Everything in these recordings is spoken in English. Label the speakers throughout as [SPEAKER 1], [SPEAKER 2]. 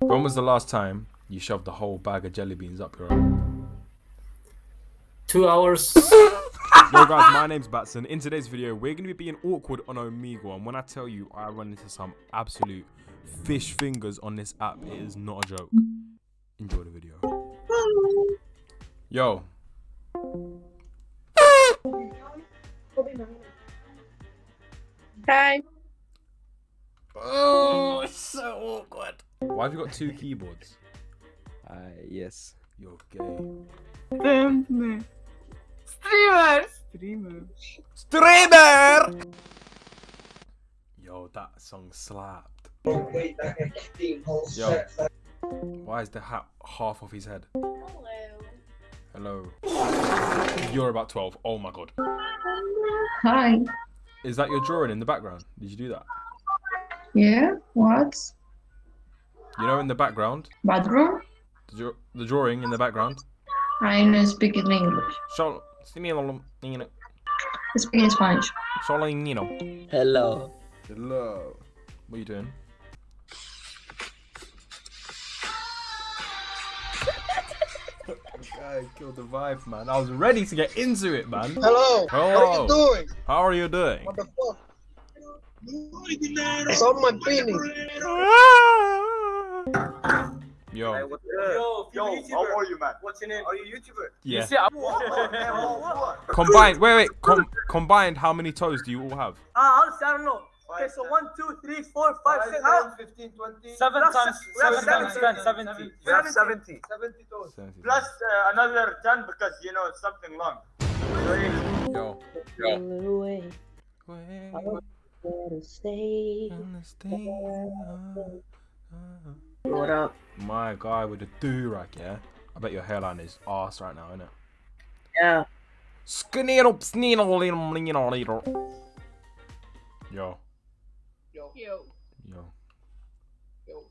[SPEAKER 1] When was the last time you shoved the whole bag of jelly beans up your own?
[SPEAKER 2] Two hours.
[SPEAKER 1] Yo guys, my name's Batson. In today's video, we're going to be being awkward on Omegle. And when I tell you I run into some absolute fish fingers on this app, it is not a joke. Enjoy the video. Yo.
[SPEAKER 3] Hi.
[SPEAKER 1] Oh, it's so awkward. Why have you got two keyboards?
[SPEAKER 4] Uh, yes.
[SPEAKER 1] You're gay.
[SPEAKER 3] Streamer. Streamer.
[SPEAKER 1] Streamer! Yo, that song slapped. Yo, why is the hat half off his head? Hello. Hello. You're about 12. Oh my god.
[SPEAKER 5] Hi.
[SPEAKER 1] Is that your drawing in the background? Did you do that?
[SPEAKER 5] Yeah. What?
[SPEAKER 1] You know, in the background,
[SPEAKER 5] Bathroom?
[SPEAKER 1] the, draw- the drawing in the background.
[SPEAKER 5] I know speak in English.
[SPEAKER 1] Solo, solo,
[SPEAKER 5] I speak in Spanish.
[SPEAKER 1] solo, Nino.
[SPEAKER 4] Hello.
[SPEAKER 1] Hello. What are you doing? Guy killed the vibe, man. I was ready to get into it, man.
[SPEAKER 6] Hello. How are you doing?
[SPEAKER 1] How are you doing?
[SPEAKER 6] What the fuck? It's on my penis.
[SPEAKER 1] Yo,
[SPEAKER 2] Yo, yo, how are you, man? What's your name? Are you YouTuber?
[SPEAKER 1] yeah.
[SPEAKER 2] See, I'm...
[SPEAKER 1] Combined, wait, wait. Com- combined, how many toes do you all have?
[SPEAKER 2] Ah, honestly, I don't know. Okay, so one, two, three, four, five, six, how?
[SPEAKER 6] 15, 20.
[SPEAKER 2] Seven times,
[SPEAKER 6] we have
[SPEAKER 2] seven times
[SPEAKER 6] 70.
[SPEAKER 2] ten, seventy.
[SPEAKER 6] We have
[SPEAKER 2] 70.
[SPEAKER 6] 70 toes.
[SPEAKER 2] Plus uh, another ten because, you know, it's something long.
[SPEAKER 1] Yo.
[SPEAKER 7] away.
[SPEAKER 1] Wait,
[SPEAKER 7] Better stay.
[SPEAKER 3] What up?
[SPEAKER 1] My guy with the do-rag, yeah? I bet your hairline is ass right now, innit?
[SPEAKER 3] Yeah.
[SPEAKER 1] Skeneedle, sneedle, leedle, leedle, leedle. Yo.
[SPEAKER 6] Yo.
[SPEAKER 3] Yo.
[SPEAKER 1] Yo.
[SPEAKER 6] Yo.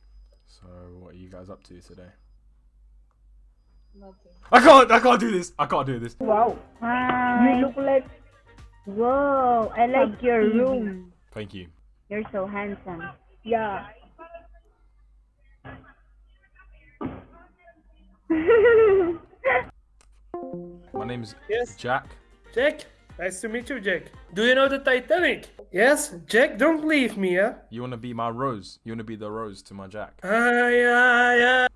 [SPEAKER 1] So, what are you guys up to today?
[SPEAKER 3] Nothing.
[SPEAKER 1] I can't, I can't do this. I can't do this.
[SPEAKER 7] Wow. You look like. Whoa, I like your room.
[SPEAKER 1] Thank you.
[SPEAKER 7] You're so handsome. Yeah.
[SPEAKER 1] My name's
[SPEAKER 8] Yes,
[SPEAKER 1] Jack.
[SPEAKER 8] Jack. Nice to meet you, Jack. Do you know the Titanic? Yes, Jack. Don't leave me, huh?
[SPEAKER 1] You wanna be my rose? You wanna be the rose to my Jack?
[SPEAKER 8] Ah, yeah, yeah.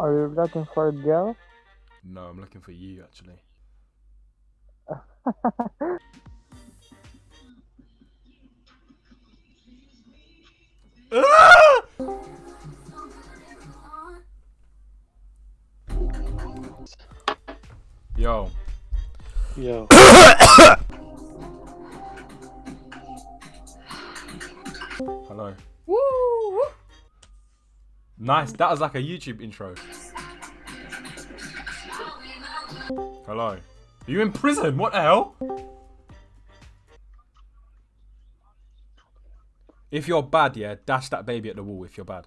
[SPEAKER 9] Are you looking for a girl?
[SPEAKER 1] No, I'm looking for you actually. Yo,
[SPEAKER 9] Yo.
[SPEAKER 1] hello. Woo! Nice. That was like a YouTube intro. Hello. Are you in prison? What the hell? If you're bad, yeah, dash that baby at the wall if you're bad.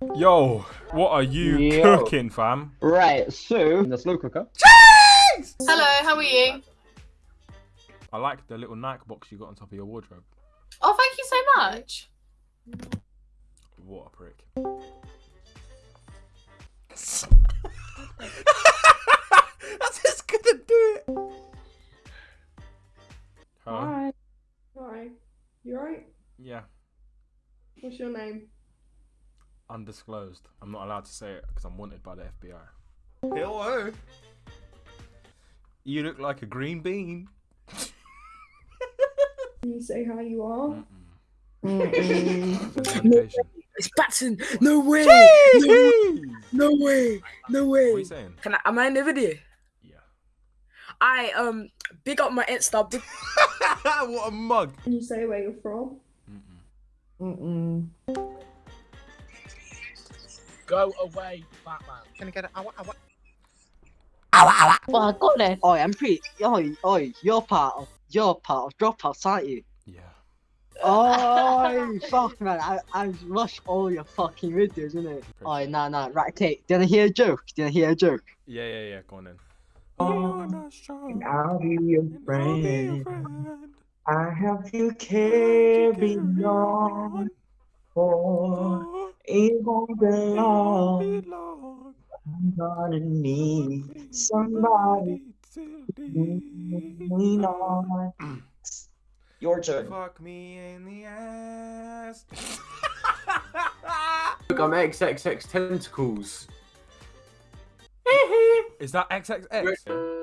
[SPEAKER 1] Yo, what are you
[SPEAKER 9] Yo.
[SPEAKER 1] cooking, fam?
[SPEAKER 9] Right, so in the slow cooker.
[SPEAKER 3] Hello, how are you?
[SPEAKER 1] I like the little Nike box you got on top of your wardrobe.
[SPEAKER 3] Oh, thank you so much.
[SPEAKER 1] What a prick. That's just gonna do it. Hello?
[SPEAKER 10] Hi. Hi. You alright?
[SPEAKER 1] Yeah,
[SPEAKER 10] What's your name?
[SPEAKER 1] Undisclosed. I'm not allowed to say it because I'm wanted by the FBI. Hello. You look like a green bean.
[SPEAKER 10] Can you say how you are?
[SPEAKER 1] Medication.
[SPEAKER 8] It's Batson. No way.
[SPEAKER 1] Jeez!
[SPEAKER 8] No way. No
[SPEAKER 1] What are
[SPEAKER 8] way.
[SPEAKER 1] you saying?
[SPEAKER 8] Can I? Am I in the video?
[SPEAKER 1] Yeah.
[SPEAKER 8] I um big up my Insta. Big,
[SPEAKER 1] what a mug.
[SPEAKER 10] Can you say where you're from?
[SPEAKER 9] Mm-mm.
[SPEAKER 8] Go away, Batman.
[SPEAKER 6] Can I get it? I want, I want.
[SPEAKER 7] Well, I got it.
[SPEAKER 9] Oi, I'm pretty. Oi, oi, you're part of. You're part of Dropouts, aren't you?
[SPEAKER 1] Yeah.
[SPEAKER 9] Oi, fuck man, I I watch all your fucking videos, innit? Oi, nah, nah, right, okay. Did I hear a joke? Did I hear a joke?
[SPEAKER 1] Yeah, yeah, yeah. Go on then.
[SPEAKER 9] I'll be your friend.
[SPEAKER 11] I have to carry on, for it won't be long. I'm gonna need somebody to lean on. Your turn.
[SPEAKER 1] Fuck me in the ass.
[SPEAKER 12] Look, I'm XXX tentacles.
[SPEAKER 1] Is that XXX?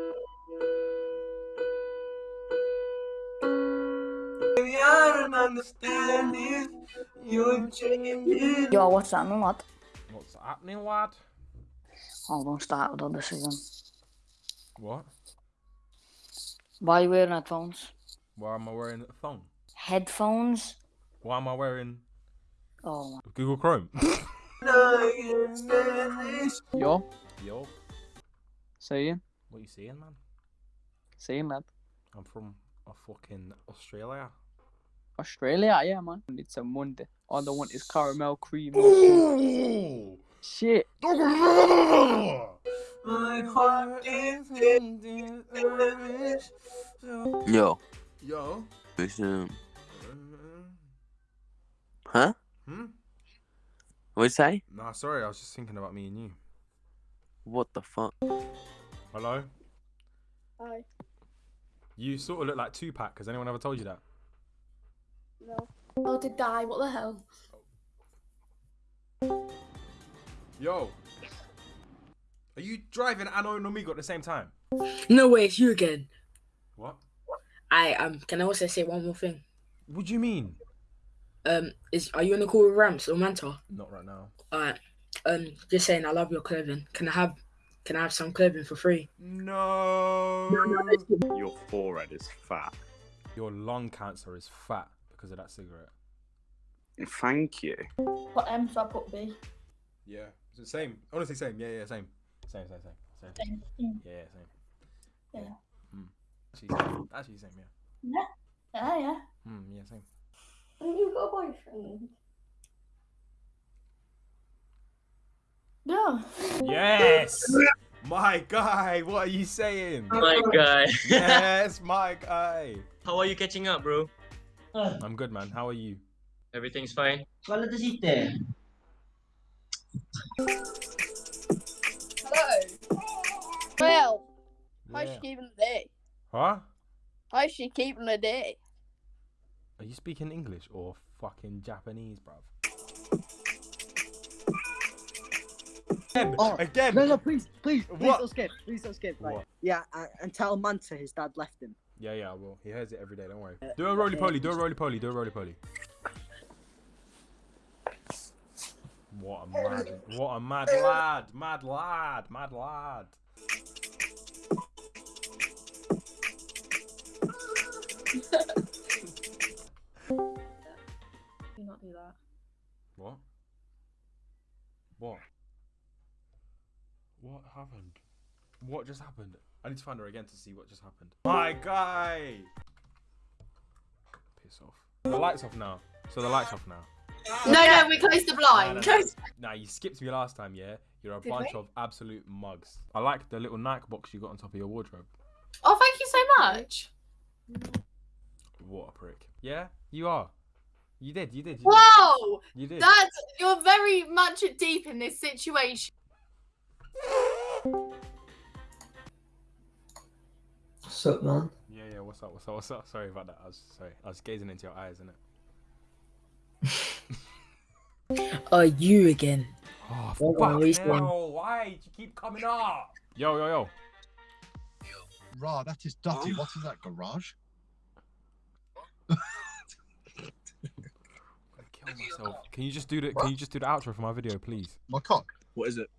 [SPEAKER 11] I don't understand it. You're changing.
[SPEAKER 13] Yo, what's happening, lad?
[SPEAKER 1] Oh, what's happening, lad?
[SPEAKER 13] Hold on, started on this again.
[SPEAKER 1] What?
[SPEAKER 13] Why are you wearing headphones?
[SPEAKER 1] Why am I wearing a phone?
[SPEAKER 13] Headphones?
[SPEAKER 1] Why am I wearing
[SPEAKER 13] Oh,
[SPEAKER 1] Google Chrome?
[SPEAKER 14] Yo,
[SPEAKER 1] Yo,
[SPEAKER 14] saying,
[SPEAKER 1] what you saying, man?
[SPEAKER 14] saying lad.
[SPEAKER 1] I'm from a fucking Australia.
[SPEAKER 14] Australia, yeah, man. It's a Monday. All I want is caramel cream. or Shit.
[SPEAKER 11] My heart is
[SPEAKER 15] Yo,
[SPEAKER 1] Yo.
[SPEAKER 15] it's, um, huh?
[SPEAKER 1] Hmm?
[SPEAKER 15] What'd you say?
[SPEAKER 1] Nah, sorry, I was just thinking about me and you.
[SPEAKER 15] What the fuck?
[SPEAKER 1] Hello?
[SPEAKER 10] Hi.
[SPEAKER 1] You sort of look like Tupac. Has anyone ever told you that?
[SPEAKER 10] No.
[SPEAKER 3] Oh, to die. What the hell?
[SPEAKER 1] Yo. Are you driving Anno and Omegle at the same time?
[SPEAKER 16] No way, it's you again.
[SPEAKER 1] What?
[SPEAKER 16] I um. Can I also say one more thing?
[SPEAKER 1] What do you mean?
[SPEAKER 16] Um, is are you on the call with Rams or Manta?
[SPEAKER 1] Not right now.
[SPEAKER 16] Alright. Um, just saying, I love your clothing. Can I have, can I have some clothing for free?
[SPEAKER 1] No.
[SPEAKER 17] Your forehead is fat.
[SPEAKER 1] Your lung cancer is fat because of that cigarette.
[SPEAKER 17] Thank you.
[SPEAKER 3] Put M, so I put B.
[SPEAKER 1] Yeah. It's the same. Honestly, same. Yeah, yeah, same. Same, same, same. Same.
[SPEAKER 3] Same. Mm.
[SPEAKER 1] Yeah, yeah, same.
[SPEAKER 3] Yeah.
[SPEAKER 1] Hmm. Actually, same. Actually, same, yeah.
[SPEAKER 3] Yeah. Yeah, yeah.
[SPEAKER 1] Hmm, yeah, same.
[SPEAKER 10] Haven't you got a boyfriend?
[SPEAKER 3] No.
[SPEAKER 1] Yes! my guy, what are you saying?
[SPEAKER 18] My guy.
[SPEAKER 1] yes, my guy.
[SPEAKER 18] How are you catching up, bro?
[SPEAKER 1] I'm good, man. How are you?
[SPEAKER 18] Everything's fine.
[SPEAKER 11] Qual da sitte?
[SPEAKER 19] Hello. Well, how's
[SPEAKER 1] Yeah.
[SPEAKER 19] she keeping the day?
[SPEAKER 1] Huh?
[SPEAKER 19] How's she keeping the day?
[SPEAKER 1] Are you speaking English or fucking Japanese, bruv? Again,
[SPEAKER 9] Oh,
[SPEAKER 1] again.
[SPEAKER 9] No, no, please, please, please
[SPEAKER 1] What?
[SPEAKER 9] don't skip. Please don't skip. Right.
[SPEAKER 1] What?
[SPEAKER 9] Yeah, uh, and tell Manta his dad left him.
[SPEAKER 1] Yeah, yeah, I will. He hears it every day. Don't worry. Uh, do a roly poly. Do a roly poly. Do a roly poly. What a mad, what a mad lad, mad lad, mad lad.
[SPEAKER 3] Do not do that.
[SPEAKER 1] What? What? What happened? What just happened? I need to find her again to see what just happened. My guy! Piss off. The light's off now. So the light's off now.
[SPEAKER 3] No, no, we closed the blind.
[SPEAKER 1] Nah,
[SPEAKER 3] Close-
[SPEAKER 1] nah, nah, you skipped me last time, yeah? You're a
[SPEAKER 3] Did
[SPEAKER 1] bunch
[SPEAKER 3] we?
[SPEAKER 1] of absolute mugs. I like the little Nike box you got on top of your wardrobe.
[SPEAKER 3] Oh, thank you so much.
[SPEAKER 1] What a prick. Yeah, you are. You did, you did. You
[SPEAKER 3] Whoa!
[SPEAKER 1] Did. You did.
[SPEAKER 3] That's you're very much deep in this situation.
[SPEAKER 11] What's up, man?
[SPEAKER 1] Yeah, yeah, what's up, what's up, what's up? Sorry about that. I was sorry. I was gazing into your eyes, innit?
[SPEAKER 16] Uh, you again.
[SPEAKER 1] Oh,
[SPEAKER 16] What
[SPEAKER 1] fuck
[SPEAKER 16] are we saying?
[SPEAKER 1] hell, why do you keep coming up? Yo, yo, yo.
[SPEAKER 20] Rah, that is dirty. What is that, garage?
[SPEAKER 1] Kill myself. Can you just do the can you just do the outro for my video, please?
[SPEAKER 20] My cock. What is it?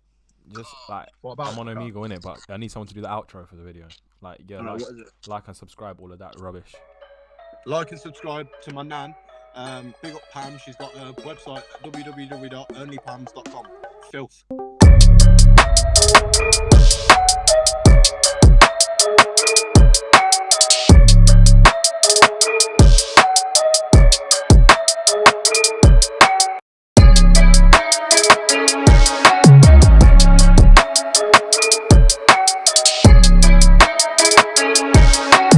[SPEAKER 1] Just like
[SPEAKER 20] What about
[SPEAKER 1] I'm on
[SPEAKER 20] it?
[SPEAKER 1] Omegle in it, but I need someone to do the outro for the video. Like yeah,
[SPEAKER 20] Alright,
[SPEAKER 1] like,
[SPEAKER 20] what is it?
[SPEAKER 1] like and subscribe, all of that rubbish.
[SPEAKER 20] Like and subscribe to my nan. Um, big up Pam. She's got a website www.onlypams.com. Filth.